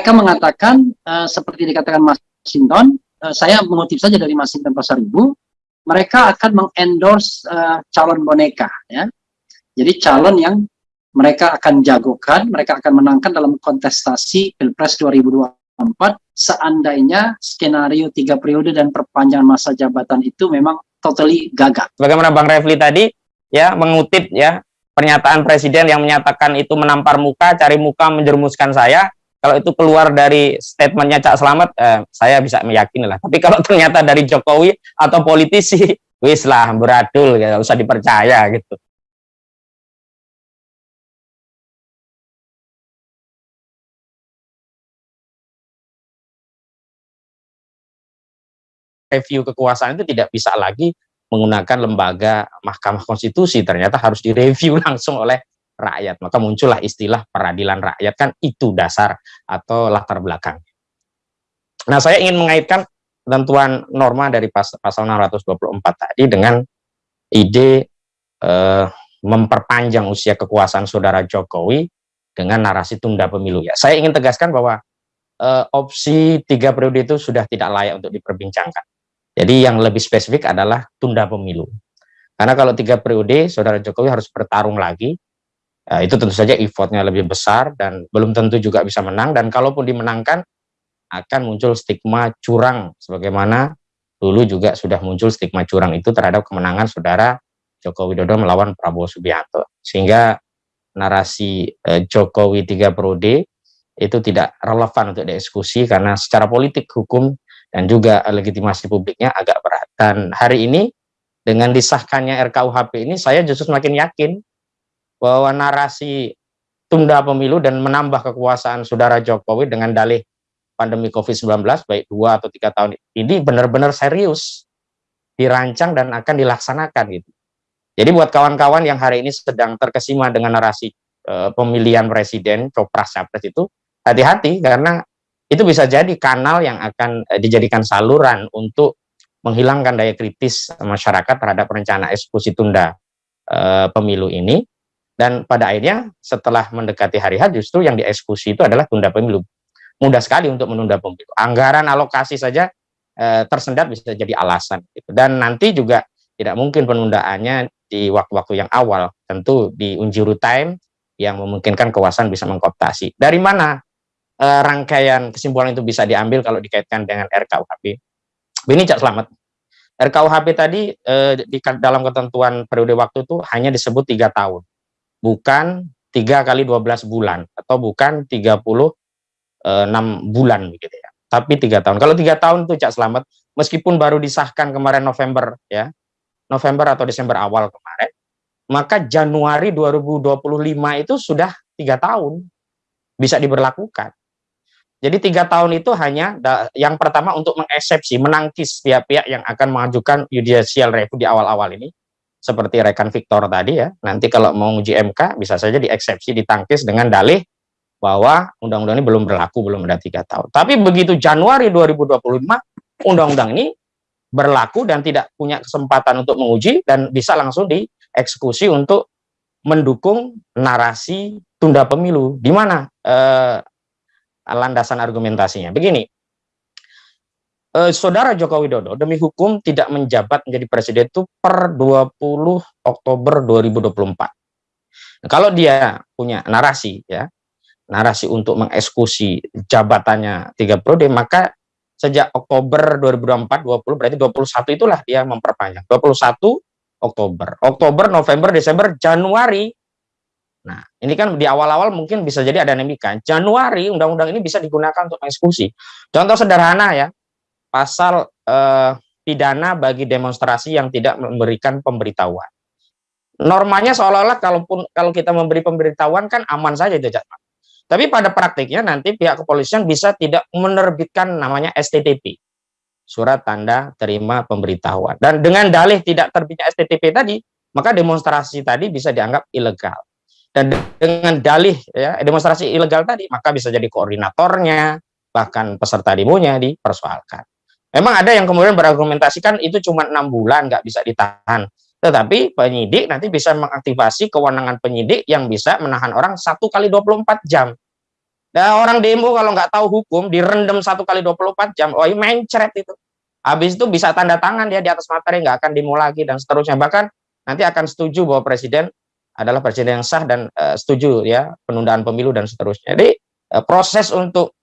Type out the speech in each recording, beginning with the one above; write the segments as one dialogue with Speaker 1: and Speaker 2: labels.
Speaker 1: mereka mengatakan uh, seperti dikatakan Mas Sinton, uh, saya mengutip saja dari Mas Sinton Pasar Ibu, mereka akan mengendorse uh, calon boneka ya. Jadi calon yang mereka akan jagokan, mereka akan menangkan dalam kontestasi Pilpres 2024 seandainya skenario tiga periode dan perpanjangan masa jabatan itu memang totally gagal.
Speaker 2: Bagaimana Bang Refli tadi ya mengutip ya pernyataan presiden yang menyatakan itu menampar muka, cari muka menjerumuskan saya. Kalau itu keluar dari statementnya Cak Selamat, eh, saya bisa meyakini lah. Tapi kalau ternyata dari Jokowi atau politisi, wis lah beradul, ya, usah dipercaya gitu. review kekuasaan itu tidak bisa lagi menggunakan lembaga Mahkamah Konstitusi, ternyata harus direview langsung oleh rakyat. Maka muncullah istilah peradilan rakyat, kan itu dasar atau latar belakang. Nah, saya ingin mengaitkan ketentuan norma dari pas, pasal 624 tadi dengan ide eh, memperpanjang usia kekuasaan saudara Jokowi dengan narasi tunda pemilu. Ya, saya ingin tegaskan bahwa eh, opsi tiga periode itu sudah tidak layak untuk diperbincangkan. Jadi yang lebih spesifik adalah tunda pemilu. Karena kalau tiga periode, saudara Jokowi harus bertarung lagi. Ya, itu tentu saja effortnya lebih besar dan belum tentu juga bisa menang. Dan kalaupun dimenangkan, akan muncul stigma curang. Sebagaimana dulu juga sudah muncul stigma curang itu terhadap kemenangan saudara Joko Widodo melawan Prabowo Subianto. Sehingga narasi eh, Jokowi tiga periode itu tidak relevan untuk dieksekusi karena secara politik hukum dan juga legitimasi publiknya agak berat. Dan hari ini dengan disahkannya RKUHP ini saya justru semakin yakin bahwa narasi tunda pemilu dan menambah kekuasaan saudara Jokowi dengan dalih pandemi COVID-19 baik dua atau tiga tahun ini benar-benar serius dirancang dan akan dilaksanakan gitu. Jadi buat kawan-kawan yang hari ini sedang terkesima dengan narasi e, pemilihan presiden, copras capres itu hati-hati karena itu bisa jadi kanal yang akan eh, dijadikan saluran untuk menghilangkan daya kritis masyarakat terhadap rencana eksekusi tunda e, pemilu ini dan pada akhirnya setelah mendekati hari H justru yang dieksekusi itu adalah tunda pemilu mudah sekali untuk menunda pemilu anggaran alokasi saja e, tersendat bisa jadi alasan gitu. dan nanti juga tidak mungkin penundaannya di waktu-waktu yang awal tentu di unjuru time yang memungkinkan kekuasaan bisa mengkooptasi dari mana uh, rangkaian kesimpulan itu bisa diambil kalau dikaitkan dengan RKUHP. Ini Cak Selamat. RKUHP tadi uh, di dalam ketentuan periode waktu itu hanya disebut tiga tahun, bukan tiga kali 12 bulan atau bukan 36 bulan begitu ya. Tapi tiga tahun. Kalau tiga tahun itu Cak Selamat, meskipun baru disahkan kemarin November ya, November atau Desember awal kemarin, maka Januari 2025 itu sudah tiga tahun bisa diberlakukan. Jadi tiga tahun itu hanya yang pertama untuk mengeksepsi, menangkis pihak-pihak yang akan mengajukan judicial review di awal-awal ini, seperti rekan Victor tadi ya. Nanti kalau mau uji MK bisa saja dieksepsi, ditangkis dengan dalih bahwa undang-undang ini belum berlaku, belum ada tiga tahun. Tapi begitu Januari 2025, undang-undang ini berlaku dan tidak punya kesempatan untuk menguji dan bisa langsung dieksekusi untuk mendukung narasi tunda pemilu. Di mana eh, landasan argumentasinya. Begini, eh, Saudara Joko Widodo demi hukum tidak menjabat menjadi presiden itu per 20 Oktober 2024. Nah, kalau dia punya narasi ya, narasi untuk mengeksekusi jabatannya tiga periode, maka sejak Oktober 2024 20 berarti 21 itulah dia memperpanjang. 21 Oktober, Oktober, November, Desember, Januari Nah, ini kan di awal-awal mungkin bisa jadi ada nemika. Januari undang-undang ini bisa digunakan untuk eksekusi. Contoh sederhana ya, pasal eh, pidana bagi demonstrasi yang tidak memberikan pemberitahuan. Normanya seolah-olah kalaupun kalau kita memberi pemberitahuan kan aman saja itu Tapi pada praktiknya nanti pihak kepolisian bisa tidak menerbitkan namanya STTP. Surat tanda terima pemberitahuan. Dan dengan dalih tidak terbitnya STTP tadi, maka demonstrasi tadi bisa dianggap ilegal dan dengan dalih ya demonstrasi ilegal tadi maka bisa jadi koordinatornya bahkan peserta demonya dipersoalkan memang ada yang kemudian berargumentasikan itu cuma enam bulan nggak bisa ditahan tetapi penyidik nanti bisa mengaktifasi kewenangan penyidik yang bisa menahan orang satu kali 24 jam Dan orang demo kalau nggak tahu hukum direndam satu kali 24 jam, oh mencret itu. Habis itu bisa tanda tangan dia di atas materi nggak akan demo lagi dan seterusnya. Bahkan nanti akan setuju bahwa presiden adalah presiden yang sah dan uh, setuju ya penundaan pemilu dan seterusnya. Jadi uh, proses untuk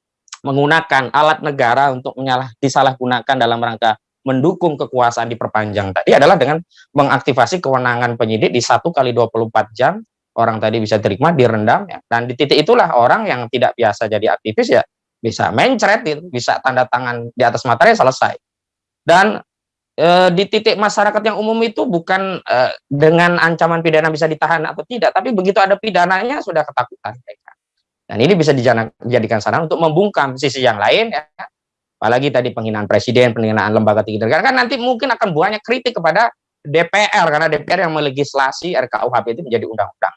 Speaker 2: menggunakan alat negara untuk menyalah disalahgunakan dalam rangka mendukung kekuasaan diperpanjang. Tadi adalah dengan mengaktifasi kewenangan penyidik di satu kali 24 jam. Orang tadi bisa terima direndam ya. Dan di titik itulah orang yang tidak biasa jadi aktivis ya bisa mencret itu bisa tanda tangan di atas materi selesai. Dan e, di titik masyarakat yang umum itu bukan e, dengan ancaman pidana bisa ditahan atau tidak tapi begitu ada pidananya sudah ketakutan dan ini bisa dijadikan sarana untuk membungkam sisi yang lain ya apalagi tadi penghinaan presiden, penghinaan lembaga tinggi negara, kan nanti mungkin akan banyak kritik kepada DPR, karena DPR yang melegislasi RKUHP itu menjadi undang-undang.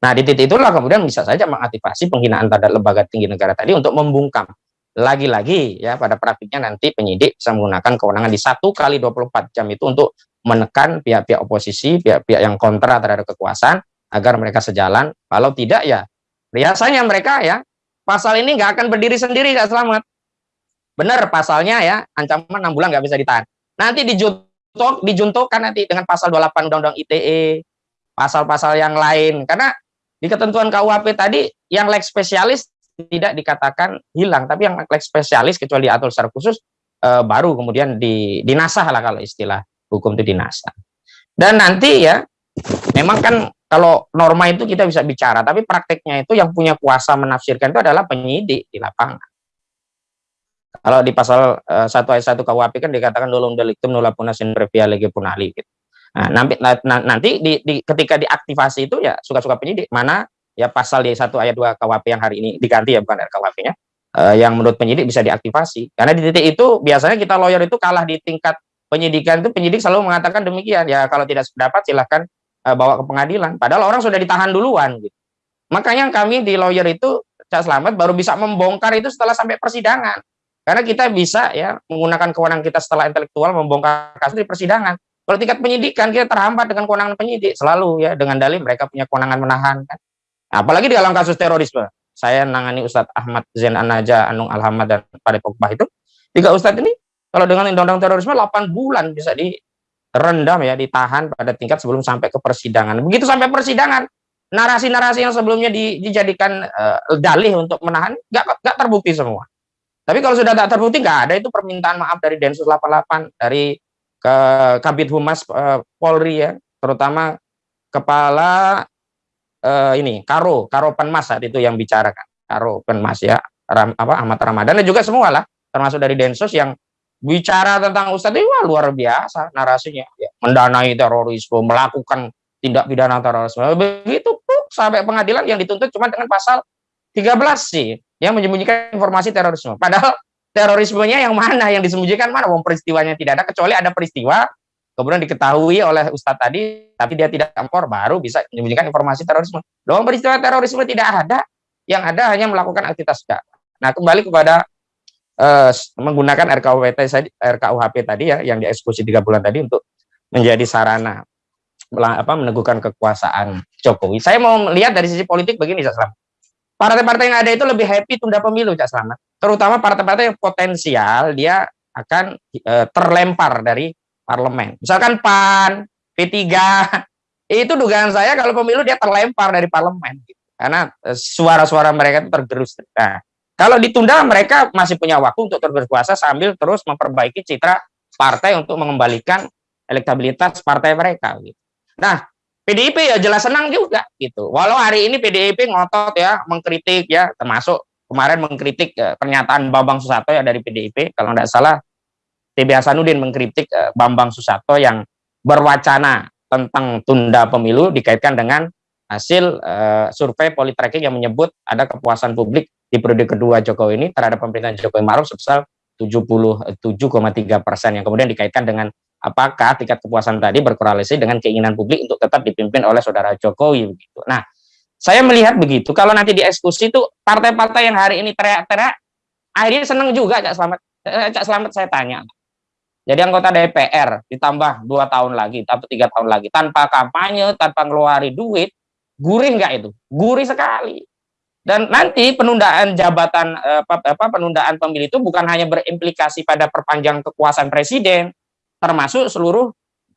Speaker 2: Nah, di titik itulah kemudian bisa saja mengaktifasi penghinaan terhadap lembaga tinggi negara tadi untuk membungkam. Lagi-lagi ya pada praktiknya nanti penyidik bisa menggunakan kewenangan di satu kali 24 jam itu untuk menekan pihak-pihak oposisi, pihak-pihak yang kontra terhadap kekuasaan agar mereka sejalan. Kalau tidak ya biasanya mereka ya pasal ini nggak akan berdiri sendiri nggak selamat Benar pasalnya ya, ancaman 6 bulan nggak bisa ditahan. Nanti dijuntok, dijuntukkan nanti dengan pasal 28 Undang-Undang ITE, pasal-pasal yang lain. Karena di ketentuan KUHP tadi yang lex spesialis tidak dikatakan hilang, tapi yang lex spesialis kecuali diatur secara khusus eh, baru kemudian di, dinasah lah kalau istilah hukum itu dinasah. Dan nanti ya, memang kan kalau norma itu kita bisa bicara, tapi prakteknya itu yang punya kuasa menafsirkan itu adalah penyidik di lapangan. Kalau di pasal uh, eh, 1 ayat 1 KUHP kan dikatakan dolong delictum nulla puna sin previa lege punali gitu. Nah, nanti nanti di, di ketika diaktifasi itu ya suka-suka penyidik mana ya pasal di 1 ayat 2 KUHP yang hari ini diganti ya bukan RKUHP-nya uh, eh, yang menurut penyidik bisa diaktifasi. Karena di titik itu biasanya kita lawyer itu kalah di tingkat penyidikan itu penyidik selalu mengatakan demikian ya kalau tidak sependapat silahkan uh, bawa ke pengadilan. Padahal orang sudah ditahan duluan gitu. Makanya kami di lawyer itu Cak Selamat baru bisa membongkar itu setelah sampai persidangan. Karena kita bisa ya menggunakan kewenangan kita setelah intelektual membongkar kasus di persidangan. Kalau tingkat penyidikan kita terhambat dengan kewenangan penyidik selalu ya dengan dalih mereka punya kewenangan menahan kan. Apalagi di dalam kasus terorisme. Saya nangani Ustadz Ahmad Zain Anaja, Anung Alhamad dan Pak Pokbah itu. Tiga Ustadz ini kalau dengan undang-undang terorisme 8 bulan bisa direndam ya, ditahan pada tingkat sebelum sampai ke persidangan. Begitu sampai persidangan, narasi-narasi yang sebelumnya dijadikan uh, dalih untuk menahan nggak terbukti semua. Tapi kalau sudah tak terbukti nggak ada itu permintaan maaf dari Densus 88 dari ke Kabit Humas uh, Polri ya, terutama kepala uh, ini Karo Karo Penmas saat itu yang bicara kan Karo Penmas ya Ram, apa Ahmad Ramadan dan juga semua lah termasuk dari Densus yang bicara tentang Ustadz itu luar biasa narasinya ya, mendanai terorisme melakukan tindak pidana terorisme begitu puk, sampai pengadilan yang dituntut cuma dengan pasal 13 sih yang menyembunyikan informasi terorisme. Padahal terorismenya yang mana yang disembunyikan mana wong peristiwanya tidak ada kecuali ada peristiwa kemudian diketahui oleh Ustadz tadi tapi dia tidak ampor baru bisa menyembunyikan informasi terorisme. Dalam peristiwa terorisme tidak ada, yang ada hanya melakukan aktivitas. Nah, kembali kepada uh, menggunakan RKUHP RKUHP tadi ya yang dieksekusi tiga bulan tadi untuk menjadi sarana apa meneguhkan kekuasaan Jokowi. Saya mau melihat dari sisi politik begini, Selamat partai-partai yang ada itu lebih happy tunda pemilu Cak Selamat. Terutama partai-partai yang potensial dia akan e, terlempar dari parlemen. Misalkan PAN, P3, itu dugaan saya kalau pemilu dia terlempar dari parlemen. Gitu. Karena e, suara-suara mereka itu tergerus. Nah, kalau ditunda mereka masih punya waktu untuk terus berkuasa sambil terus memperbaiki citra partai untuk mengembalikan elektabilitas partai mereka. Gitu. Nah, PDIP ya jelas senang juga gitu. Walau hari ini PDIP ngotot ya mengkritik ya termasuk kemarin mengkritik ya, pernyataan Bambang Susatyo ya dari PDIP kalau tidak salah TB Hasanuddin mengkritik uh, Bambang Susatyo yang berwacana tentang tunda pemilu dikaitkan dengan hasil uh, survei Politracking yang menyebut ada kepuasan publik di periode kedua Jokowi ini terhadap pemerintahan Jokowi Maruf sebesar 77,3 persen yang kemudian dikaitkan dengan apakah tingkat kepuasan tadi berkorelasi dengan keinginan publik untuk tetap dipimpin oleh saudara Jokowi begitu. Nah, saya melihat begitu. Kalau nanti dieksekusi itu partai-partai yang hari ini teriak-teriak akhirnya senang juga Cak Selamat. Eh, Cak Selamat saya tanya. Jadi anggota DPR ditambah dua tahun lagi atau tiga tahun lagi tanpa kampanye, tanpa ngeluarin duit, gurih nggak itu? Gurih sekali. Dan nanti penundaan jabatan apa, apa penundaan pemilu itu bukan hanya berimplikasi pada perpanjangan kekuasaan presiden, termasuk seluruh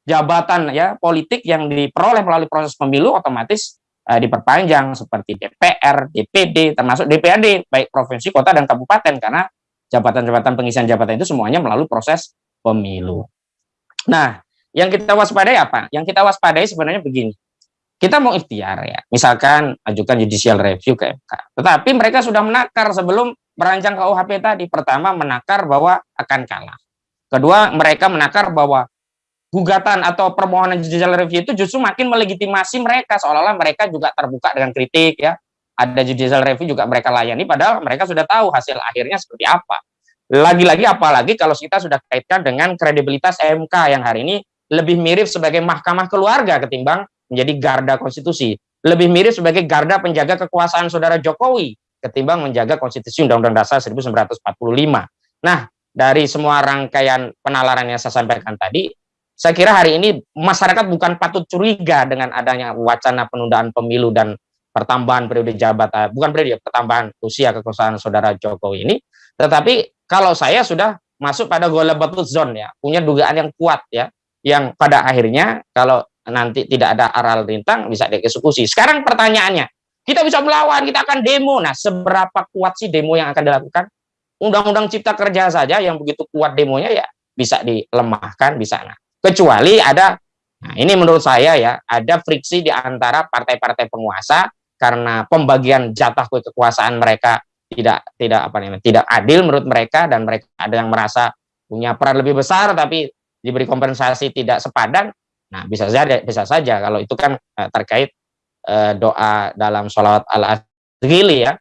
Speaker 2: jabatan ya politik yang diperoleh melalui proses pemilu otomatis uh, diperpanjang seperti DPR, DPD, termasuk DPRD baik provinsi, kota dan kabupaten karena jabatan-jabatan pengisian jabatan itu semuanya melalui proses pemilu. Nah, yang kita waspadai apa? Yang kita waspadai sebenarnya begini kita mau ikhtiar ya, misalkan ajukan judicial review ke MK. Tetapi mereka sudah menakar sebelum merancang KUHP tadi. Pertama menakar bahwa akan kalah. Kedua mereka menakar bahwa gugatan atau permohonan judicial review itu justru makin melegitimasi mereka seolah-olah mereka juga terbuka dengan kritik ya. Ada judicial review juga mereka layani padahal mereka sudah tahu hasil akhirnya seperti apa. Lagi-lagi apalagi kalau kita sudah kaitkan dengan kredibilitas MK yang hari ini lebih mirip sebagai mahkamah keluarga ketimbang menjadi garda konstitusi. Lebih mirip sebagai garda penjaga kekuasaan saudara Jokowi ketimbang menjaga konstitusi Undang-Undang Dasar 1945. Nah, dari semua rangkaian penalaran yang saya sampaikan tadi, saya kira hari ini masyarakat bukan patut curiga dengan adanya wacana penundaan pemilu dan pertambahan periode jabatan, bukan periode, pertambahan usia kekuasaan saudara Jokowi ini, tetapi kalau saya sudah masuk pada gola batut zone ya, punya dugaan yang kuat ya, yang pada akhirnya kalau nanti tidak ada aral rintang bisa dieksekusi. Sekarang pertanyaannya, kita bisa melawan, kita akan demo. Nah, seberapa kuat sih demo yang akan dilakukan? Undang-undang Cipta Kerja saja yang begitu kuat demonya ya bisa dilemahkan di sana. Kecuali ada, nah ini menurut saya ya, ada friksi di antara partai-partai penguasa karena pembagian jatah kekuasaan mereka tidak tidak apa namanya tidak adil menurut mereka dan mereka ada yang merasa punya peran lebih besar tapi diberi kompensasi tidak sepadan Nah, bisa saja bisa saja kalau itu kan uh, terkait uh, doa dalam sholawat al-adghili ya.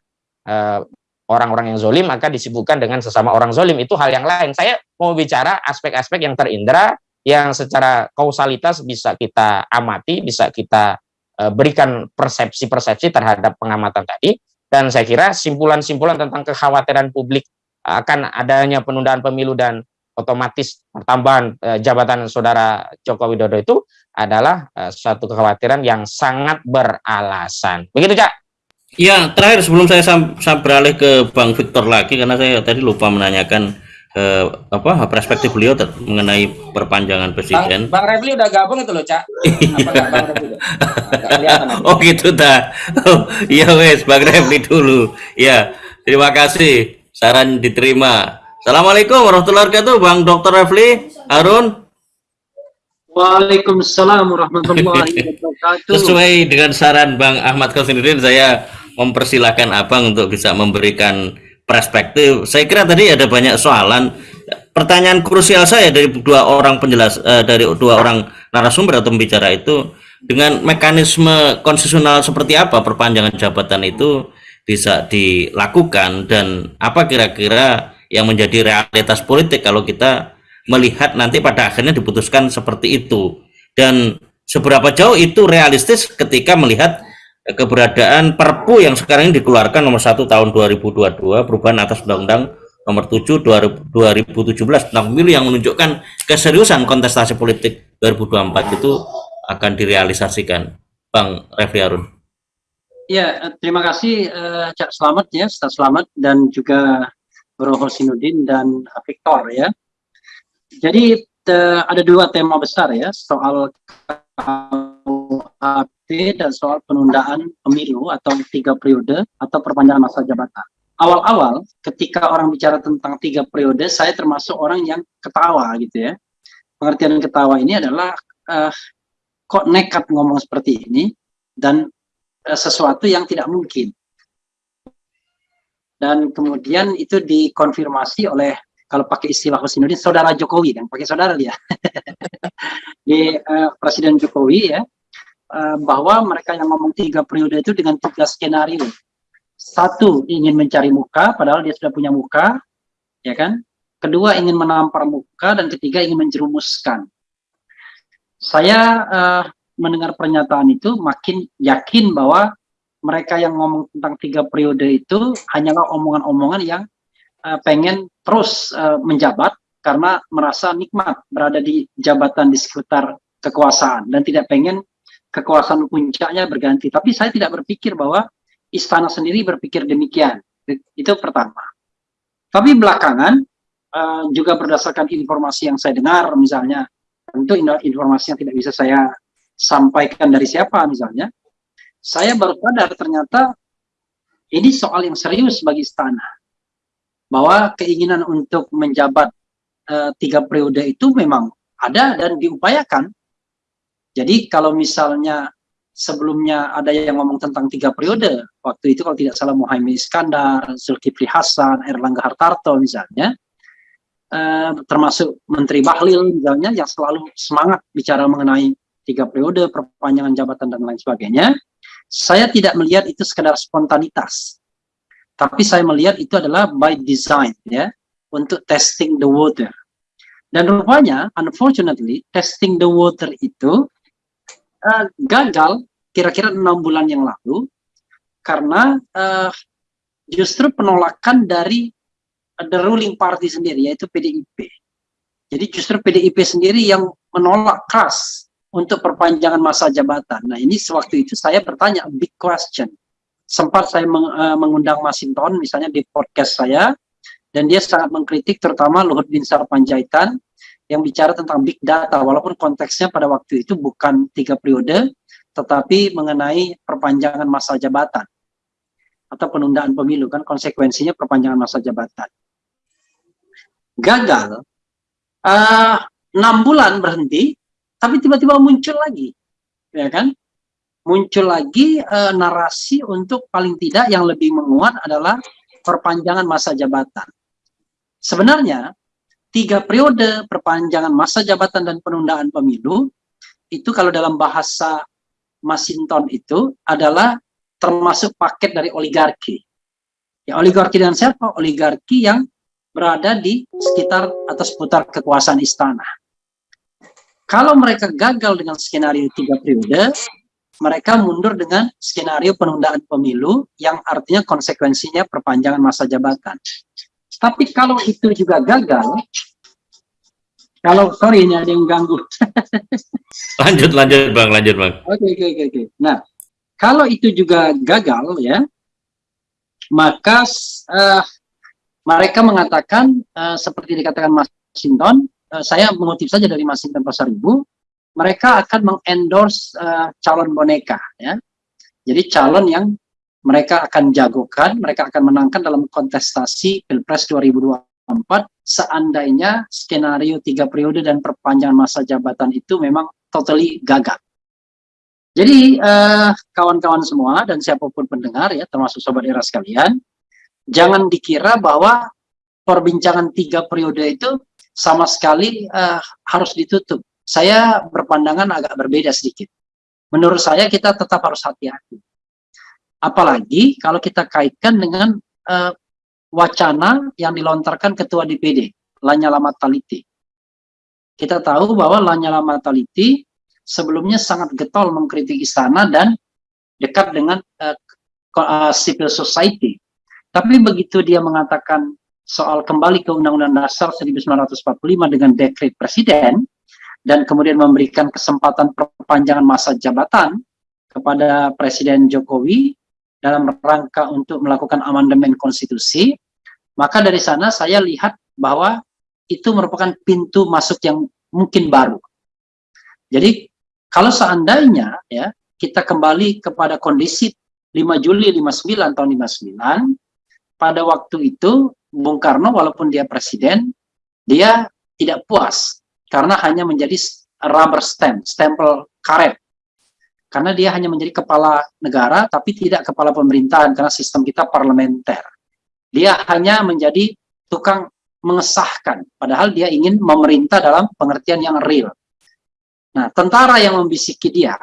Speaker 2: eh, orang-orang yang zolim maka disibukkan dengan sesama orang zolim itu hal yang lain. Saya mau bicara aspek-aspek yang terindra yang secara kausalitas bisa kita amati, bisa kita uh, berikan persepsi-persepsi terhadap pengamatan tadi. Dan saya kira simpulan-simpulan tentang kekhawatiran publik akan adanya penundaan pemilu dan otomatis pertambahan eh, jabatan saudara Joko Widodo itu adalah eh, suatu kekhawatiran yang sangat beralasan. Begitu, Cak?
Speaker 3: Ya, terakhir sebelum saya sam, sam beralih ke Bang Victor lagi karena saya tadi lupa menanyakan eh, apa perspektif beliau mengenai perpanjangan presiden.
Speaker 2: Bang, Bang Refli udah gabung itu loh, Cak.
Speaker 3: oh gitu dah. Oh, iya wes, Bang Refli dulu. Ya, terima kasih. Saran diterima. Assalamualaikum warahmatullahi wabarakatuh, Bang Dr. Refli, Harun.
Speaker 1: Waalaikumsalam warahmatullahi wabarakatuh.
Speaker 3: Sesuai dengan saran Bang Ahmad Khosinuddin, saya mempersilahkan Abang untuk bisa memberikan perspektif. Saya kira tadi ada banyak soalan. Pertanyaan krusial saya dari dua orang penjelas, uh, dari dua orang narasumber atau pembicara itu, dengan mekanisme konstitusional seperti apa perpanjangan jabatan itu bisa dilakukan dan apa kira-kira yang menjadi realitas politik kalau kita melihat nanti pada akhirnya diputuskan seperti itu. Dan seberapa jauh itu realistis ketika melihat keberadaan Perpu yang sekarang ini dikeluarkan nomor 1 tahun 2022 perubahan atas Undang-Undang nomor 7 2017 tentang pemilu yang menunjukkan keseriusan kontestasi politik 2024 itu akan direalisasikan. Bang Refli Harun.
Speaker 1: Ya, terima kasih uh, Cak Selamat ya, Selamat dan juga Bro Hosinuddin dan Victor ya. Jadi ada dua tema besar ya, soal KUHP dan soal penundaan pemilu atau tiga periode atau perpanjangan masa jabatan. Awal-awal ketika orang bicara tentang tiga periode, saya termasuk orang yang ketawa gitu ya. Pengertian ketawa ini adalah uh, kok nekat ngomong seperti ini dan uh, sesuatu yang tidak mungkin dan kemudian itu dikonfirmasi oleh kalau pakai istilah Husnuddin saudara Jokowi. Dan pakai saudara dia. Di uh, Presiden Jokowi ya. Uh, bahwa mereka yang ngomong tiga periode itu dengan tiga skenario. Satu ingin mencari muka padahal dia sudah punya muka ya kan? Kedua ingin menampar muka dan ketiga ingin menjerumuskan. Saya uh, mendengar pernyataan itu makin yakin bahwa mereka yang ngomong tentang tiga periode itu hanyalah omongan-omongan yang uh, pengen terus uh, menjabat karena merasa nikmat berada di jabatan di sekitar kekuasaan dan tidak pengen kekuasaan puncaknya berganti. Tapi saya tidak berpikir bahwa istana sendiri berpikir demikian. Itu pertama. Tapi belakangan uh, juga berdasarkan informasi yang saya dengar misalnya, tentu informasi yang tidak bisa saya sampaikan dari siapa misalnya, saya baru sadar ternyata ini soal yang serius bagi istana. Bahwa keinginan untuk menjabat uh, tiga periode itu memang ada dan diupayakan. Jadi kalau misalnya sebelumnya ada yang ngomong tentang tiga periode, waktu itu kalau tidak salah Muhammad Iskandar, Zulkifli Hasan, Erlangga Hartarto misalnya, eh, termasuk Menteri Bahlil misalnya yang selalu semangat bicara mengenai tiga periode, perpanjangan jabatan dan lain sebagainya, saya tidak melihat itu sekedar spontanitas, tapi saya melihat itu adalah by design ya, untuk testing the water. Dan rupanya, unfortunately, testing the water itu uh, gagal kira-kira enam bulan yang lalu karena uh, justru penolakan dari the ruling party sendiri yaitu PDIP. Jadi justru PDIP sendiri yang menolak keras untuk perpanjangan masa jabatan. Nah ini sewaktu itu saya bertanya big question. Sempat saya meng, uh, mengundang Masinton misalnya di podcast saya dan dia sangat mengkritik terutama Luhut Bin Sarpanjaitan yang bicara tentang big data walaupun konteksnya pada waktu itu bukan tiga periode tetapi mengenai perpanjangan masa jabatan atau penundaan pemilu kan konsekuensinya perpanjangan masa jabatan gagal uh, enam bulan berhenti tapi tiba-tiba muncul lagi ya kan muncul lagi uh, narasi untuk paling tidak yang lebih menguat adalah perpanjangan masa jabatan sebenarnya tiga periode perpanjangan masa jabatan dan penundaan pemilu itu kalau dalam bahasa Masinton itu adalah termasuk paket dari oligarki. Ya, oligarki dan siapa? Oligarki yang berada di sekitar atau seputar kekuasaan istana. Kalau mereka gagal dengan skenario tiga periode, mereka mundur dengan skenario penundaan pemilu yang artinya konsekuensinya perpanjangan masa jabatan. Tapi kalau itu juga gagal, kalau sorry ini ada yang ganggu.
Speaker 3: lanjut lanjut bang, lanjut bang.
Speaker 1: Oke oke oke oke. Nah kalau itu juga gagal ya, maka uh, mereka mengatakan uh, seperti dikatakan Mas Sinton, uh, saya mengutip saja dari Mas Pasar Ibu, mereka akan mengendorse uh, calon boneka ya. Jadi calon yang mereka akan jagokan, mereka akan menangkan dalam kontestasi Pilpres 2024 seandainya skenario tiga periode dan perpanjangan masa jabatan itu memang totally gagal. Jadi eh, kawan-kawan uh, semua dan siapa pun pendengar ya termasuk sobat era sekalian, jangan dikira bahwa perbincangan tiga periode itu sama sekali uh, harus ditutup. Saya berpandangan agak berbeda sedikit. Menurut saya kita tetap harus hati-hati Apalagi kalau kita kaitkan dengan uh, wacana yang dilontarkan Ketua DPD, Lanyala Mataliti. Kita tahu bahwa Lanyala Mataliti sebelumnya sangat getol mengkritik istana dan dekat dengan uh, civil society. Tapi begitu dia mengatakan soal kembali ke Undang-Undang Dasar 1945 dengan dekret Presiden, dan kemudian memberikan kesempatan perpanjangan masa jabatan kepada Presiden Jokowi, dalam rangka untuk melakukan amandemen konstitusi, maka dari sana saya lihat bahwa itu merupakan pintu masuk yang mungkin baru. Jadi kalau seandainya ya kita kembali kepada kondisi 5 Juli 59 tahun 59, pada waktu itu Bung Karno walaupun dia presiden, dia tidak puas karena hanya menjadi rubber stamp, stempel karet karena dia hanya menjadi kepala negara tapi tidak kepala pemerintahan karena sistem kita parlementer. Dia hanya menjadi tukang mengesahkan, padahal dia ingin memerintah dalam pengertian yang real. Nah, tentara yang membisiki dia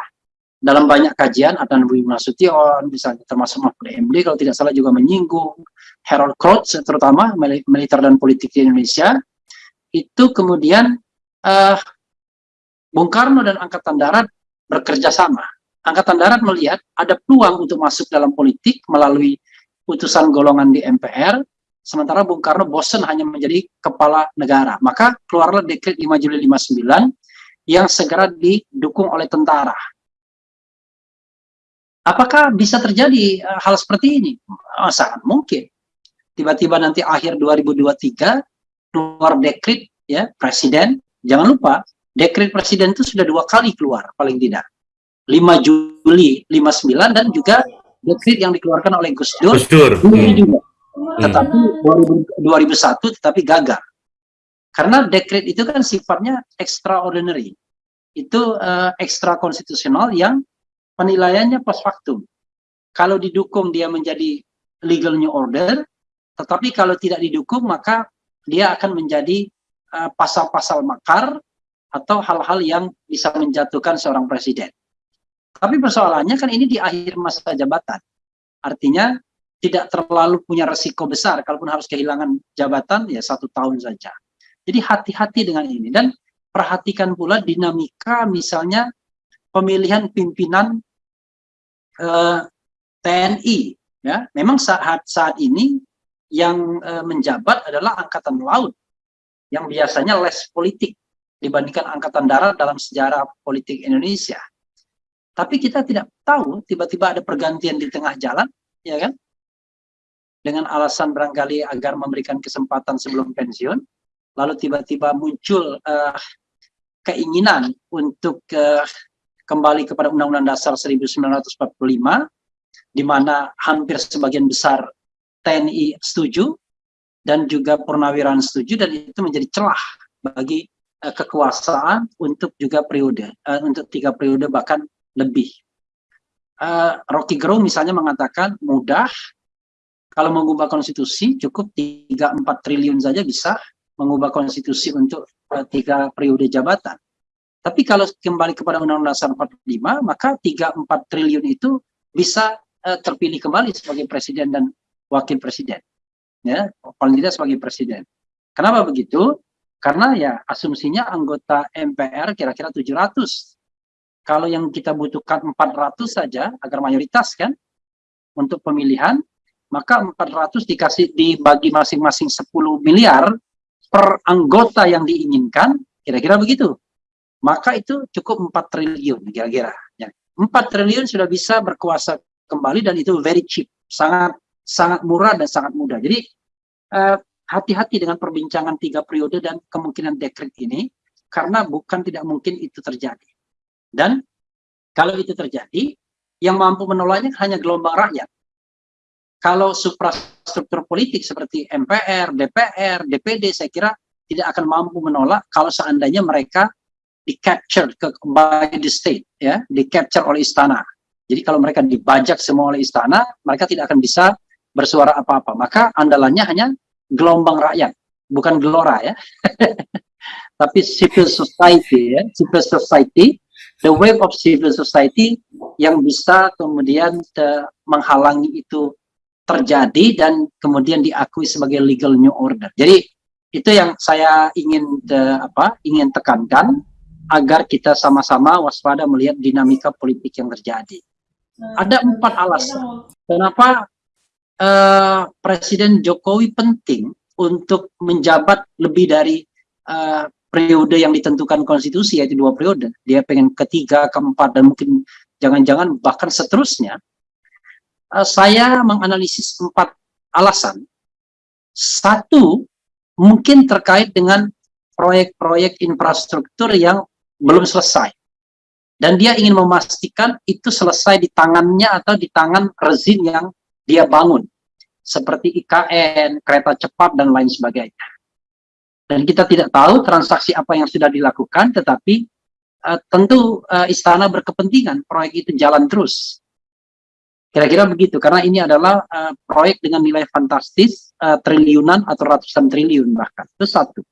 Speaker 1: dalam banyak kajian, ada Budi Nasution, misalnya termasuk Mahfud MD, kalau tidak salah juga menyinggung Harold Crouch, terutama militer dan politik di Indonesia, itu kemudian uh, Bung Karno dan Angkatan Darat bekerja sama Angkatan Darat melihat ada peluang untuk masuk dalam politik melalui putusan golongan di MPR, sementara Bung Karno bosan hanya menjadi kepala negara. Maka keluarlah dekret 5 Juli 59 yang segera didukung oleh tentara. Apakah bisa terjadi uh, hal seperti ini? Oh, sangat mungkin. Tiba-tiba nanti akhir 2023 keluar dekrit ya presiden. Jangan lupa dekrit presiden itu sudah dua kali keluar paling tidak. 5 Juli 59 dan juga dekrit yang dikeluarkan oleh Gus Dur.
Speaker 3: Gus Dur.
Speaker 1: Hmm. juga. Tetapi 2001 tetapi gagal. Karena dekrit itu kan sifatnya extraordinary. Itu uh, ekstra konstitusional yang penilaiannya post factum. Kalau didukung dia menjadi legal new order, tetapi kalau tidak didukung maka dia akan menjadi eh, pasal-pasal uh, makar atau hal-hal yang bisa menjatuhkan seorang presiden. Tapi persoalannya kan ini di akhir masa jabatan. Artinya tidak terlalu punya resiko besar, kalaupun harus kehilangan jabatan ya satu tahun saja. Jadi hati-hati dengan ini dan perhatikan pula dinamika misalnya pemilihan pimpinan eh, TNI. Ya, memang saat saat ini yang eh, menjabat adalah angkatan laut yang biasanya less politik dibandingkan angkatan darat dalam sejarah politik Indonesia. Tapi kita tidak tahu tiba-tiba ada pergantian di tengah jalan, ya kan? Dengan alasan barangkali agar memberikan kesempatan sebelum pensiun, lalu tiba-tiba muncul uh, keinginan untuk uh, kembali kepada Undang-Undang Dasar 1945, di mana hampir sebagian besar TNI setuju, dan juga purnawirawan setuju, dan itu menjadi celah bagi uh, kekuasaan untuk juga periode, uh, untuk tiga periode bahkan lebih. Uh, Rocky Gerung misalnya mengatakan mudah, kalau mengubah konstitusi cukup 3-4 triliun saja bisa mengubah konstitusi untuk uh, tiga periode jabatan. Tapi kalau kembali kepada Undang-Undang Dasar 45, maka 3-4 triliun itu bisa uh, terpilih kembali sebagai presiden dan wakil presiden. Ya, paling tidak sebagai presiden. Kenapa begitu? Karena ya asumsinya anggota MPR kira-kira 700. Kalau yang kita butuhkan 400 saja agar mayoritas kan untuk pemilihan, maka 400 dikasih dibagi masing-masing 10 miliar per anggota yang diinginkan, kira-kira begitu maka itu cukup 4 triliun kira-kira. Ya. 4 triliun sudah bisa berkuasa kembali dan itu very cheap, sangat sangat murah dan sangat mudah. Jadi eh, hati-hati uh, dengan perbincangan tiga periode dan kemungkinan dekret ini karena bukan tidak mungkin itu terjadi. Dan kalau itu terjadi, yang mampu menolaknya hanya gelombang rakyat. Kalau suprastruktur politik seperti MPR, DPR, DPD, saya kira tidak akan mampu menolak kalau seandainya mereka di capture ke by the state ya di capture oleh istana. Jadi kalau mereka dibajak semua oleh istana mereka tidak akan bisa bersuara apa-apa. Maka andalannya hanya gelombang rakyat bukan gelora ya. Tapi civil society ya civil society the wave of civil society yang bisa kemudian te, menghalangi itu terjadi dan kemudian diakui sebagai legal new order. Jadi itu yang saya ingin te, apa ingin tekankan agar kita sama-sama waspada melihat dinamika politik yang terjadi. Ada empat alasan kenapa uh, Presiden Jokowi penting untuk menjabat lebih dari uh, periode yang ditentukan konstitusi yaitu dua periode. Dia pengen ketiga, keempat dan mungkin jangan-jangan bahkan seterusnya. Uh, saya menganalisis empat alasan. Satu mungkin terkait dengan proyek-proyek infrastruktur yang belum selesai. Dan dia ingin memastikan itu selesai di tangannya atau di tangan rezim yang dia bangun. Seperti IKN, kereta cepat, dan lain sebagainya. Dan kita tidak tahu transaksi apa yang sudah dilakukan, tetapi uh, tentu uh, istana berkepentingan proyek itu jalan terus. Kira-kira begitu, karena ini adalah uh, proyek dengan nilai fantastis, uh, triliunan atau ratusan triliun bahkan. Itu satu.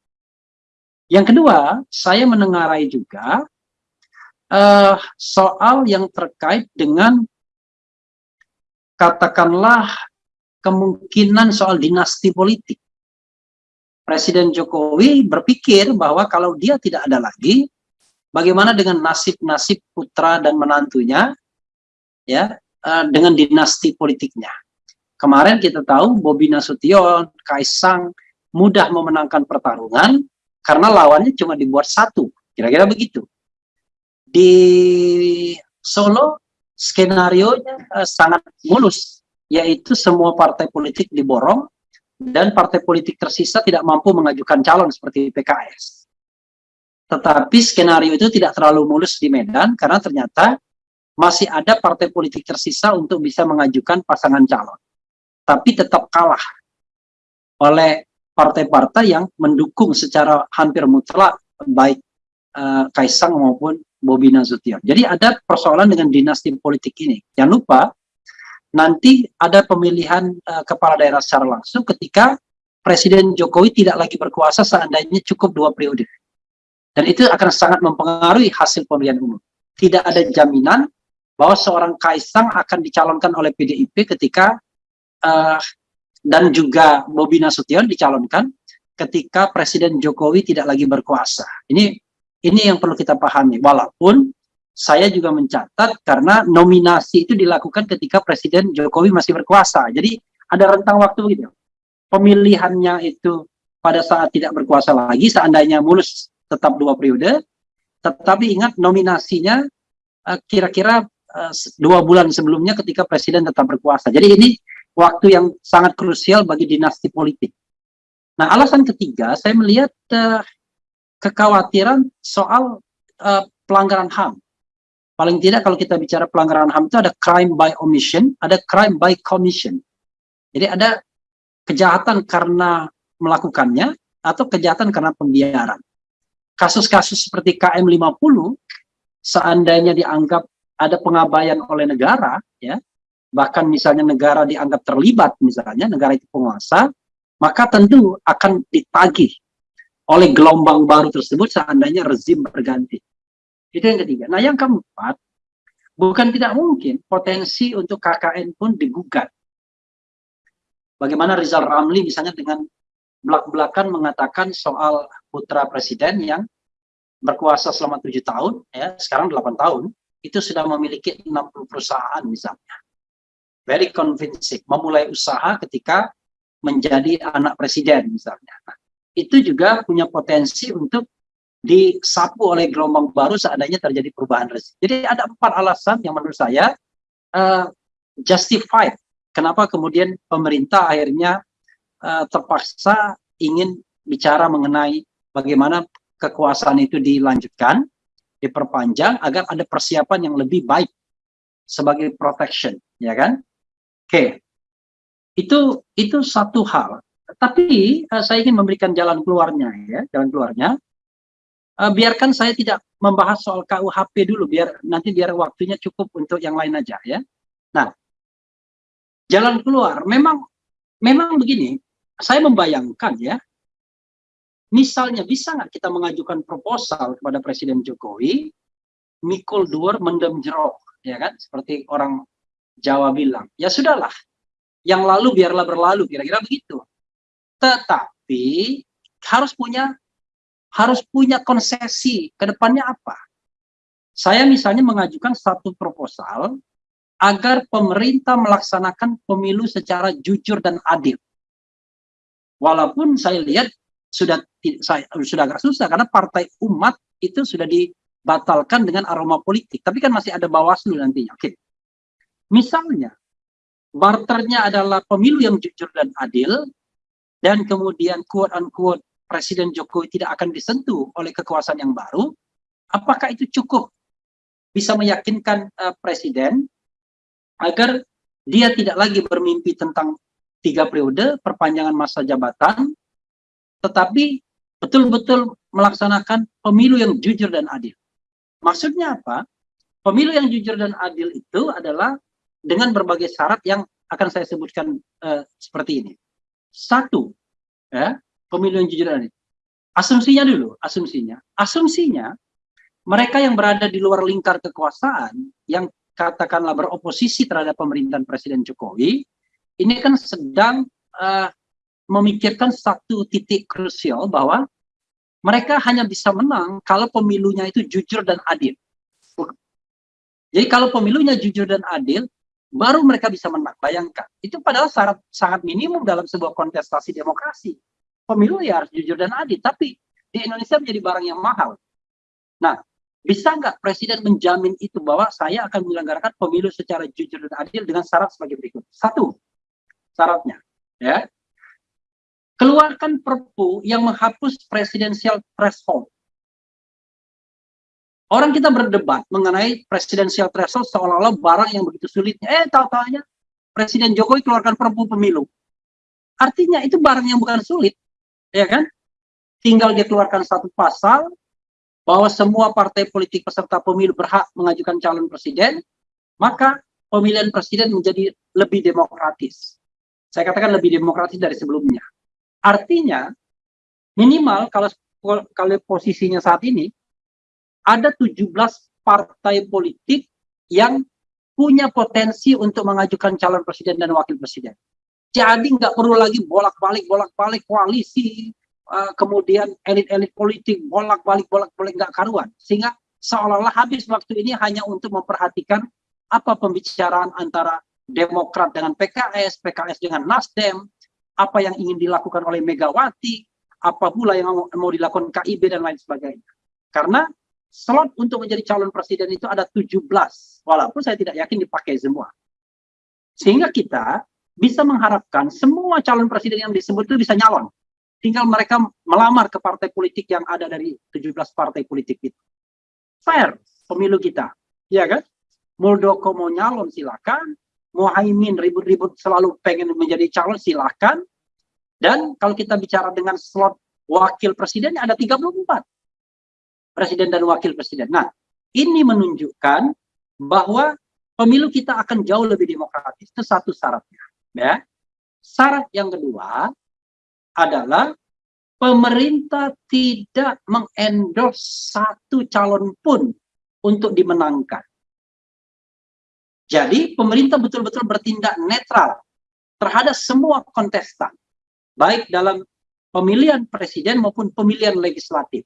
Speaker 1: Yang kedua, saya menengarai juga uh, soal yang terkait dengan katakanlah kemungkinan soal dinasti politik. Presiden Jokowi berpikir bahwa kalau dia tidak ada lagi, bagaimana dengan nasib-nasib putra dan menantunya, ya, uh, dengan dinasti politiknya. Kemarin kita tahu Bobi Nasution, Kaisang mudah memenangkan pertarungan, karena lawannya cuma dibuat satu, kira-kira begitu. Di Solo skenario uh, sangat mulus, yaitu semua partai politik diborong dan partai politik tersisa tidak mampu mengajukan calon seperti PKS. Tetapi skenario itu tidak terlalu mulus di Medan karena ternyata masih ada partai politik tersisa untuk bisa mengajukan pasangan calon. Tapi tetap kalah oleh partai-partai yang mendukung secara hampir mutlak baik uh, Kaisang maupun Bobi Nasution. Jadi ada persoalan dengan dinasti politik ini. Jangan lupa nanti ada pemilihan uh, kepala daerah secara langsung ketika Presiden Jokowi tidak lagi berkuasa seandainya cukup dua periode. Dan itu akan sangat mempengaruhi hasil pemilihan umum. Tidak ada jaminan bahwa seorang Kaisang akan dicalonkan oleh PDIP ketika uh, dan juga Bobi Nasution dicalonkan ketika Presiden Jokowi tidak lagi berkuasa. Ini ini yang perlu kita pahami. Walaupun saya juga mencatat karena nominasi itu dilakukan ketika Presiden Jokowi masih berkuasa. Jadi ada rentang waktu begitu. Pemilihannya itu pada saat tidak berkuasa lagi, seandainya mulus tetap dua periode, tetapi ingat nominasinya eh, kira-kira uh, dua bulan sebelumnya ketika Presiden tetap berkuasa. Jadi ini waktu yang sangat krusial bagi dinasti politik. Nah, alasan ketiga, saya melihat uh, kekhawatiran soal uh, pelanggaran HAM. Paling tidak kalau kita bicara pelanggaran HAM itu ada crime by omission, ada crime by commission. Jadi ada kejahatan karena melakukannya atau kejahatan karena pembiaran. Kasus-kasus seperti KM50 seandainya dianggap ada pengabaian oleh negara ya bahkan misalnya negara dianggap terlibat misalnya negara itu penguasa maka tentu akan ditagih oleh gelombang baru tersebut seandainya rezim berganti. Itu yang ketiga. Nah yang keempat bukan tidak mungkin potensi untuk KKN pun digugat. Bagaimana Rizal Ramli misalnya dengan belak-belakan mengatakan soal putra presiden yang berkuasa selama tujuh tahun ya sekarang delapan tahun itu sudah memiliki 60 perusahaan misalnya very convincing, memulai usaha ketika menjadi anak presiden misalnya. Nah, itu juga punya potensi untuk disapu oleh gelombang baru seandainya terjadi perubahan rezim. Jadi ada empat alasan yang menurut saya uh, justified. Kenapa kemudian pemerintah akhirnya uh, terpaksa ingin bicara mengenai bagaimana kekuasaan itu dilanjutkan, diperpanjang agar ada persiapan yang lebih baik sebagai protection, ya kan? Oke, itu itu satu hal. Tapi uh, saya ingin memberikan jalan keluarnya ya, jalan keluarnya. Uh, biarkan saya tidak membahas soal KUHP dulu, biar nanti biar waktunya cukup untuk yang lain aja ya. Nah, jalan keluar memang memang begini. Saya membayangkan ya, misalnya bisa nggak kita mengajukan proposal kepada Presiden Jokowi, mikul dur mendem jerok, ya kan? Seperti orang Jawa bilang, ya sudahlah, yang lalu biarlah berlalu, kira-kira begitu. Tetapi harus punya harus punya konsesi ke depannya apa? Saya misalnya mengajukan satu proposal agar pemerintah melaksanakan pemilu secara jujur dan adil. Walaupun saya lihat sudah saya sudah agak susah karena partai umat itu sudah dibatalkan dengan aroma politik, tapi kan masih ada Bawaslu nantinya. Oke. Misalnya, barternya adalah pemilu yang jujur dan adil, dan kemudian quote-unquote Presiden Jokowi tidak akan disentuh oleh kekuasaan yang baru, apakah itu cukup bisa meyakinkan uh, Presiden agar dia tidak lagi bermimpi tentang tiga periode, perpanjangan masa jabatan, tetapi betul-betul melaksanakan pemilu yang jujur dan adil. Maksudnya apa? Pemilu yang jujur dan adil itu adalah dengan berbagai syarat yang akan saya sebutkan uh, seperti ini. Satu, ya, pemilu yang jujur dan Asumsinya dulu, asumsinya. Asumsinya, mereka yang berada di luar lingkar kekuasaan, yang katakanlah beroposisi terhadap pemerintahan Presiden Jokowi, ini kan sedang uh, memikirkan satu titik krusial bahwa mereka hanya bisa menang kalau pemilunya itu jujur dan adil. Jadi kalau pemilunya jujur dan adil, baru mereka bisa menang. Bayangkan, itu padahal syarat sangat minimum dalam sebuah kontestasi demokrasi. Pemilu ya harus jujur dan adil, tapi di Indonesia menjadi barang yang mahal. Nah, Bisa nggak Presiden menjamin itu bahwa saya akan menyelenggarakan pemilu secara jujur dan adil dengan syarat sebagai berikut. Satu, syaratnya, ya, keluarkan perpu yang menghapus presidensial threshold. Orang kita berdebat mengenai presidensial threshold seolah-olah barang yang begitu sulitnya. Eh, tahu-tahunya Presiden Jokowi keluarkan perpu pemilu. Artinya itu barang yang bukan sulit, ya kan? Tinggal dia keluarkan satu pasal bahwa semua partai politik peserta pemilu berhak mengajukan calon presiden, maka pemilihan presiden menjadi lebih demokratis. Saya katakan lebih demokratis dari sebelumnya. Artinya, minimal kalau kalau posisinya saat ini, ada 17 partai politik yang punya potensi untuk mengajukan calon presiden dan wakil presiden. Jadi nggak perlu lagi bolak-balik bolak-balik koalisi, uh, kemudian elit-elit politik bolak-balik bolak-balik nggak karuan, sehingga seolah-olah habis waktu ini hanya untuk memperhatikan apa pembicaraan antara Demokrat dengan PKS, PKS dengan Nasdem, apa yang ingin dilakukan oleh Megawati, apa pula yang mau dilakukan KIB dan lain sebagainya. Karena slot untuk menjadi calon presiden itu ada 17, walaupun saya tidak yakin dipakai semua. Sehingga kita bisa mengharapkan semua calon presiden yang disebut itu bisa nyalon. Tinggal mereka melamar ke partai politik yang ada dari 17 partai politik itu. Fair pemilu kita, ya kan? Muldoko mau nyalon silakan, Muhaimin ribut-ribut selalu pengen menjadi calon silakan. Dan kalau kita bicara dengan slot wakil presiden ada 34. Presiden dan wakil presiden. Nah, ini menunjukkan bahwa pemilu kita akan jauh lebih demokratis. Itu satu syaratnya. Ya. Syarat yang kedua adalah pemerintah tidak mengendorse satu calon pun untuk dimenangkan. Jadi pemerintah betul-betul bertindak netral terhadap semua kontestan, baik dalam pemilihan presiden maupun pemilihan legislatif.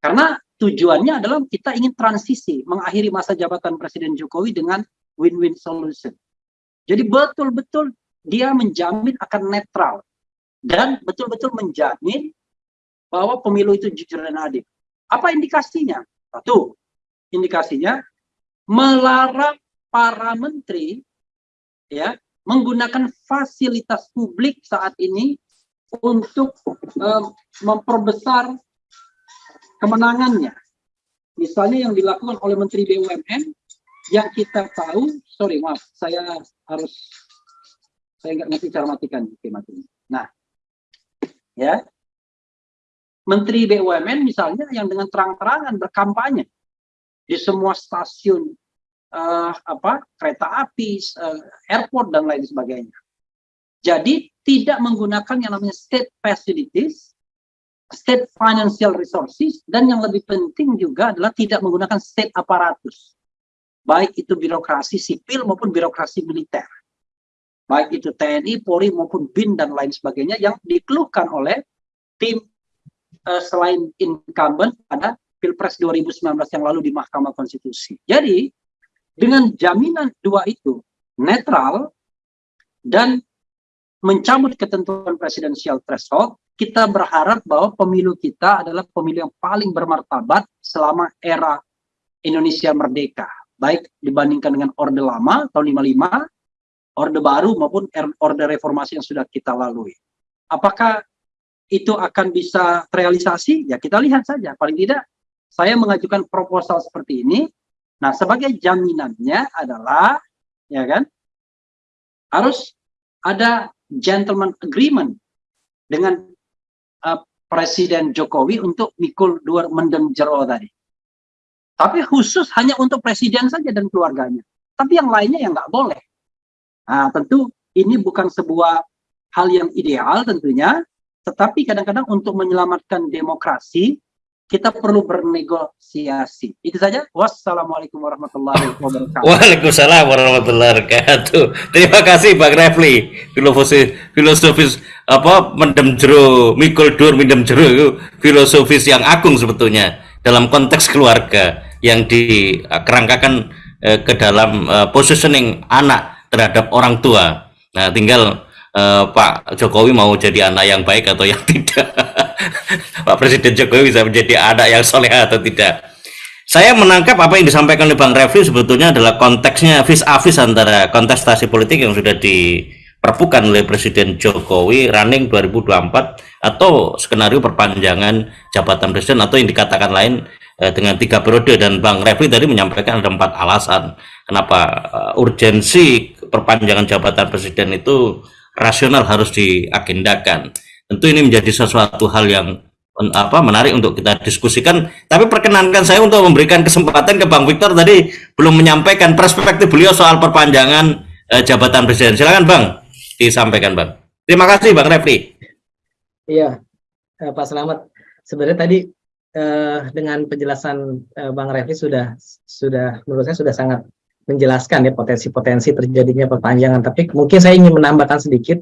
Speaker 1: Karena tujuannya adalah kita ingin transisi, mengakhiri masa jabatan Presiden Jokowi dengan win-win solution. Jadi betul-betul dia menjamin akan netral dan betul-betul menjamin bahwa pemilu itu jujur dan adil. Apa indikasinya? Satu, indikasinya melarang para menteri ya menggunakan fasilitas publik saat ini untuk um, memperbesar kemenangannya. Misalnya yang dilakukan oleh Menteri BUMN yang kita tahu, sorry maaf, saya harus saya nggak ngerti cara matikan. Nah, ya, Menteri BUMN misalnya yang dengan terang-terangan berkampanye di semua stasiun uh, apa kereta api, uh, airport dan lain sebagainya. Jadi tidak menggunakan yang namanya state facilities, state financial resources, dan yang lebih penting juga adalah tidak menggunakan state aparatus baik itu birokrasi sipil maupun birokrasi militer. Baik itu TNI, Polri maupun BIN dan lain sebagainya yang dikeluhkan oleh tim uh, selain incumbent pada Pilpres 2019 yang lalu di Mahkamah Konstitusi. Jadi dengan jaminan dua itu netral dan mencabut ketentuan presidensial threshold, kita berharap bahwa pemilu kita adalah pemilu yang paling bermartabat selama era Indonesia merdeka baik dibandingkan dengan orde lama tahun 55, orde baru maupun er, orde reformasi yang sudah kita lalui. Apakah itu akan bisa terrealisasi? Ya kita lihat saja. Paling tidak saya mengajukan proposal seperti ini. Nah, sebagai jaminannya adalah ya kan harus ada gentleman agreement dengan uh, Presiden Jokowi untuk mikul dua mendem jero tadi. Tapi khusus hanya untuk presiden saja dan keluarganya. Tapi yang lainnya yang nggak boleh. Nah, tentu ini bukan sebuah hal yang ideal tentunya, tetapi kadang-kadang untuk menyelamatkan demokrasi, kita perlu bernegosiasi. Itu saja. Wassalamualaikum warahmatullahi wabarakatuh.
Speaker 3: Waalaikumsalam warahmatullahi wabarakatuh. Terima kasih Bang Refli. Filosofis, filosofis apa mendem jero, mikul dur mendem jero filosofis yang agung sebetulnya dalam konteks keluarga yang dikerangkakan eh, ke dalam eh, positioning anak terhadap orang tua. Nah, tinggal eh, Pak Jokowi mau jadi anak yang baik atau yang tidak. Pak Presiden Jokowi bisa menjadi anak yang soleh atau tidak. saya menangkap apa yang disampaikan oleh Bang Refli sebetulnya adalah konteksnya vis a vis antara kontestasi politik yang sudah diperpukan oleh Presiden Jokowi running 2024 atau skenario perpanjangan jabatan presiden atau yang dikatakan lain eh, dengan tiga periode dan Bang Refli tadi menyampaikan ada empat alasan kenapa uh, urgensi perpanjangan jabatan presiden itu rasional harus diagendakan. Tentu ini menjadi sesuatu hal yang apa menarik untuk kita diskusikan. Tapi perkenankan saya untuk memberikan kesempatan ke Bang Victor tadi belum menyampaikan perspektif beliau soal perpanjangan eh, jabatan presiden. Silakan Bang, disampaikan Bang. Terima kasih Bang Refli.
Speaker 4: Iya, eh, Pak Selamat. Sebenarnya tadi eh, dengan penjelasan eh, Bang Refli sudah sudah menurut saya sudah sangat menjelaskan ya potensi-potensi terjadinya perpanjangan. Tapi mungkin saya ingin menambahkan sedikit.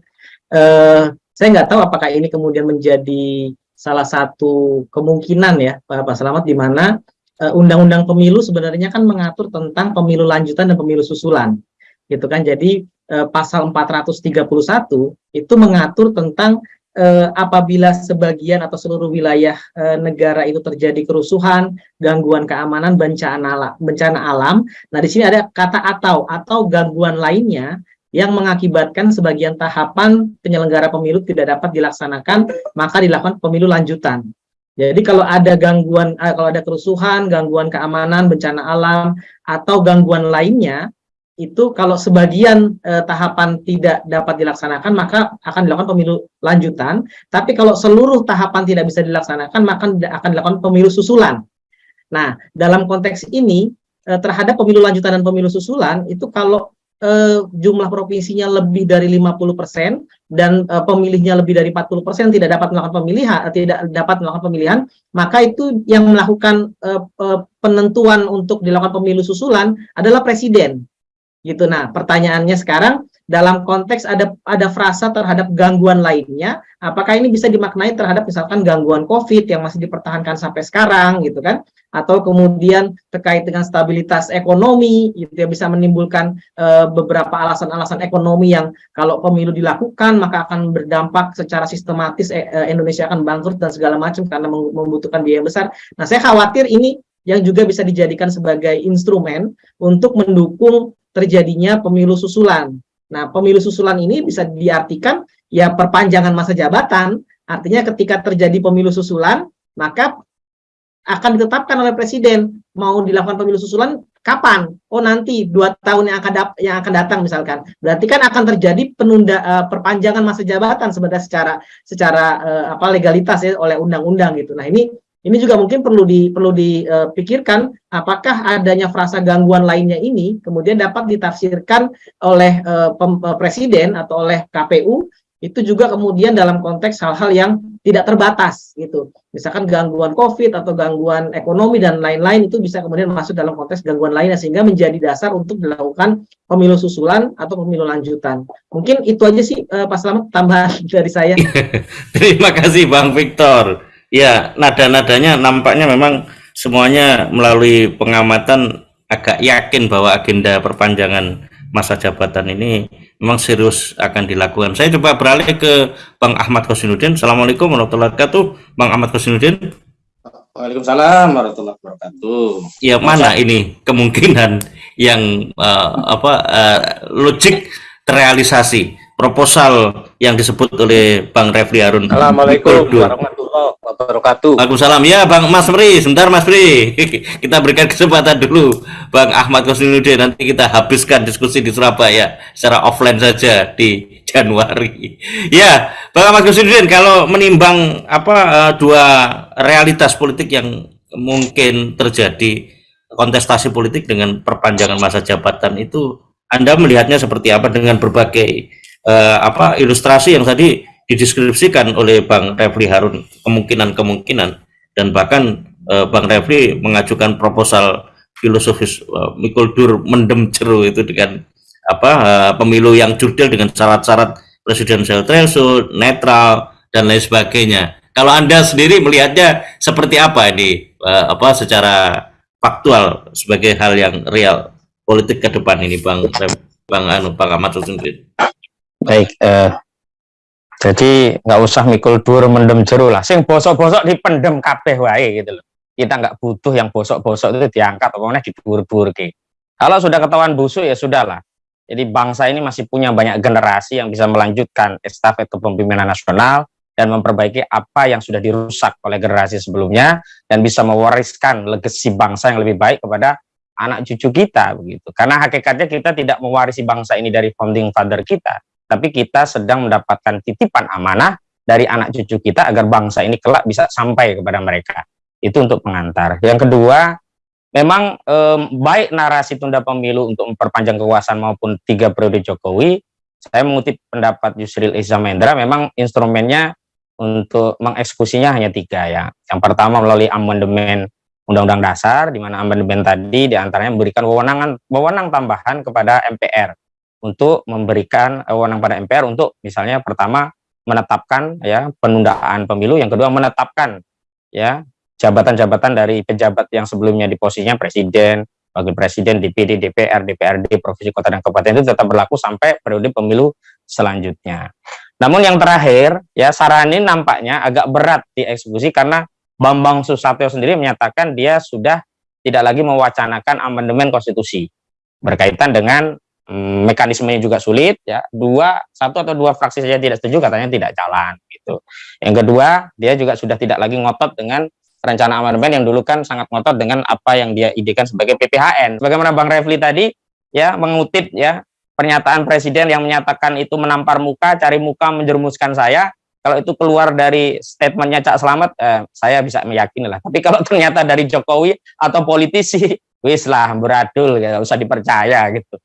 Speaker 4: Eh, saya nggak tahu apakah ini kemudian menjadi salah satu kemungkinan ya Pak Selamat di mana eh, undang-undang uh, pemilu sebenarnya kan mengatur tentang pemilu lanjutan dan pemilu susulan gitu kan jadi uh, pasal 431 itu mengatur tentang uh, apabila sebagian atau seluruh wilayah uh, negara itu terjadi kerusuhan, gangguan keamanan, bencana bencana alam. Nah, di sini ada kata atau atau gangguan lainnya yang mengakibatkan sebagian tahapan penyelenggara pemilu tidak dapat dilaksanakan, maka dilakukan pemilu lanjutan. Jadi kalau ada gangguan, eh, kalau ada kerusuhan, gangguan keamanan, bencana alam, atau gangguan lainnya, itu kalau sebagian eh, tahapan tidak dapat dilaksanakan, maka akan dilakukan pemilu lanjutan. Tapi kalau seluruh tahapan tidak bisa dilaksanakan, maka akan dilakukan pemilu susulan. Nah, dalam konteks ini, eh, terhadap pemilu lanjutan dan pemilu susulan, itu kalau eh, jumlah provinsinya lebih dari 50% dan eh, pemilihnya lebih dari 40% tidak dapat melakukan pemilihan eh, tidak dapat melakukan pemilihan maka itu yang melakukan eh, eh, penentuan untuk dilakukan pemilu susulan adalah presiden gitu nah pertanyaannya sekarang dalam konteks ada ada frasa terhadap gangguan lainnya, apakah ini bisa dimaknai terhadap misalkan gangguan COVID yang masih dipertahankan sampai sekarang gitu kan? Atau kemudian terkait dengan stabilitas ekonomi itu ya bisa menimbulkan uh, beberapa alasan-alasan ekonomi yang kalau pemilu dilakukan maka akan berdampak secara sistematis eh, Indonesia akan bangkrut dan segala macam karena membutuhkan biaya besar. Nah, saya khawatir ini yang juga bisa dijadikan sebagai instrumen untuk mendukung terjadinya pemilu susulan Nah, pemilu susulan ini bisa diartikan ya perpanjangan masa jabatan, artinya ketika terjadi pemilu susulan, maka akan ditetapkan oleh presiden mau dilakukan pemilu susulan kapan? Oh nanti dua tahun yang akan yang akan datang misalkan. Berarti kan akan terjadi penunda uh, perpanjangan masa jabatan sebenarnya secara secara uh, apa legalitas ya oleh undang-undang gitu. Nah ini ini juga mungkin perlu di perlu dipikirkan apakah adanya frasa gangguan lainnya ini kemudian dapat ditafsirkan oleh pem, uh, presiden atau oleh KPU itu juga kemudian dalam konteks hal-hal yang tidak terbatas gitu. Misalkan gangguan Covid atau gangguan ekonomi dan lain-lain itu bisa kemudian masuk dalam konteks gangguan lainnya sehingga menjadi dasar untuk dilakukan pemilu susulan atau pemilu lanjutan. Mungkin itu aja sih uh, Pak Selamat tambahan dari saya.
Speaker 3: Terima kasih Bang Victor. Ya, nada-nadanya nampaknya memang semuanya melalui pengamatan agak yakin bahwa agenda perpanjangan masa jabatan ini memang serius akan dilakukan. Saya coba beralih ke Bang Ahmad Kosinuddin. Assalamualaikum warahmatullahi wabarakatuh. Bang Ahmad Kosinuddin.
Speaker 5: Waalaikumsalam warahmatullahi wabarakatuh.
Speaker 3: Ya mana ini kemungkinan yang uh, apa uh, logik terrealisasi proposal yang disebut oleh Bang Refli Harun.
Speaker 5: Assalamualaikum warahmatullahi wabarakatuh.
Speaker 3: Waalaikumsalam. Ya Bang Mas Pri, sebentar Mas Pri. kita berikan kesempatan dulu Bang Ahmad Kosinuddin nanti kita habiskan diskusi di Surabaya secara offline saja di Januari. Ya, Bang Ahmad Kosinuddin kalau menimbang apa uh, dua realitas politik yang mungkin terjadi kontestasi politik dengan perpanjangan masa jabatan itu anda melihatnya seperti apa dengan berbagai uh, apa ilustrasi yang tadi dideskripsikan oleh Bang Refli Harun kemungkinan-kemungkinan dan bahkan uh, Bang Refli mengajukan proposal filosofis uh, Mikul Dur mendem jeru itu dengan apa uh, pemilu yang jurdil dengan syarat-syarat presidensial threshold, netral dan lain sebagainya. Kalau Anda sendiri melihatnya seperti apa ini uh, apa secara faktual sebagai hal yang real politik ke depan ini Bang Bang Anu Bang Ahmad.
Speaker 2: Baik, eh, jadi nggak usah mikul dur mendem jeru lah. Sing bosok-bosok dipendem kabeh wae gitu loh. kita nggak butuh yang bosok-bosok itu diangkat, pokoknya dibur-bur ke. Kalau sudah ketahuan busuk ya sudahlah. Jadi bangsa ini masih punya banyak generasi yang bisa melanjutkan estafet kepemimpinan nasional dan memperbaiki apa yang sudah dirusak oleh generasi sebelumnya dan bisa mewariskan legasi bangsa yang lebih baik kepada anak cucu kita begitu. Karena hakikatnya kita tidak mewarisi bangsa ini dari founding father kita, tapi kita sedang mendapatkan titipan amanah dari anak cucu kita agar bangsa ini kelak bisa sampai kepada mereka. Itu untuk pengantar. Yang kedua, memang baik narasi tunda pemilu untuk memperpanjang kekuasaan maupun tiga periode Jokowi, saya mengutip pendapat Yusril Izzah Mendra, memang instrumennya untuk mengeksekusinya hanya tiga ya. Yang pertama melalui amandemen Undang-Undang Dasar, di mana amandemen tadi di antaranya memberikan wewenangan wewenang tambahan kepada MPR untuk memberikan wewenang pada MPR untuk misalnya pertama menetapkan ya penundaan pemilu, yang kedua menetapkan ya jabatan-jabatan dari pejabat yang sebelumnya di posisinya presiden, wakil presiden, DPD, DPR, DPRD, provinsi, kota dan kabupaten itu tetap berlaku sampai periode pemilu selanjutnya. Namun yang terakhir ya saran ini nampaknya agak berat dieksekusi karena Bambang Susatyo sendiri menyatakan dia sudah tidak lagi mewacanakan amandemen konstitusi berkaitan dengan mekanismenya juga sulit ya dua satu atau dua fraksi saja tidak setuju katanya tidak jalan gitu yang kedua dia juga sudah tidak lagi ngotot dengan rencana amandemen yang dulu kan sangat ngotot dengan apa yang dia idekan sebagai PPHN bagaimana Bang Refli tadi ya mengutip ya pernyataan presiden yang menyatakan itu menampar muka cari muka menjerumuskan saya kalau itu keluar dari statementnya Cak Selamat, eh, saya bisa meyakini lah. Tapi kalau ternyata dari Jokowi atau politisi, wis lah beradul, ya usah dipercaya gitu.